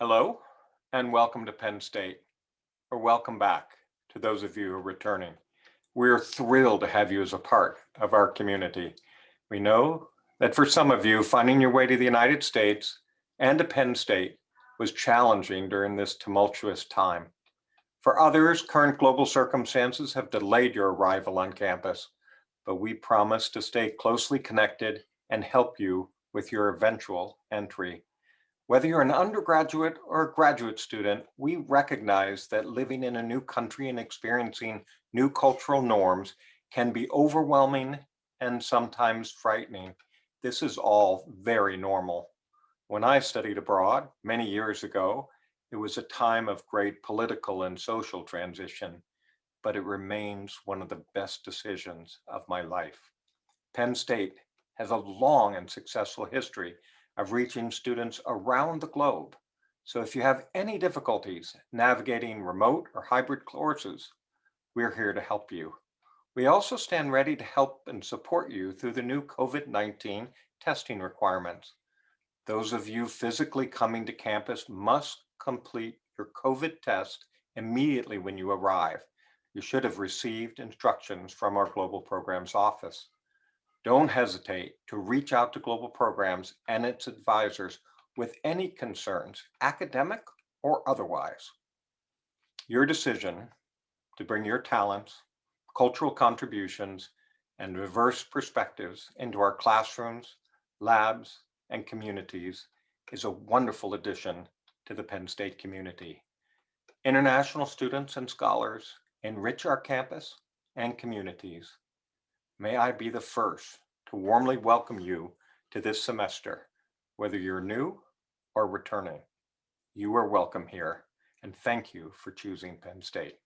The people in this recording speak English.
Hello and welcome to Penn State, or welcome back to those of you who are returning. We're thrilled to have you as a part of our community. We know that for some of you, finding your way to the United States and to Penn State was challenging during this tumultuous time. For others, current global circumstances have delayed your arrival on campus, but we promise to stay closely connected and help you with your eventual entry. Whether you're an undergraduate or a graduate student, we recognize that living in a new country and experiencing new cultural norms can be overwhelming and sometimes frightening. This is all very normal. When I studied abroad many years ago, it was a time of great political and social transition, but it remains one of the best decisions of my life. Penn State has a long and successful history of reaching students around the globe. So if you have any difficulties navigating remote or hybrid courses, we're here to help you. We also stand ready to help and support you through the new COVID-19 testing requirements. Those of you physically coming to campus must complete your COVID test immediately when you arrive. You should have received instructions from our Global Programs Office. Don't hesitate to reach out to Global Programs and its advisors with any concerns, academic or otherwise. Your decision to bring your talents, cultural contributions, and diverse perspectives into our classrooms, labs, and communities is a wonderful addition to the Penn State community. International students and scholars enrich our campus and communities May I be the first to warmly welcome you to this semester, whether you're new or returning. You are welcome here, and thank you for choosing Penn State.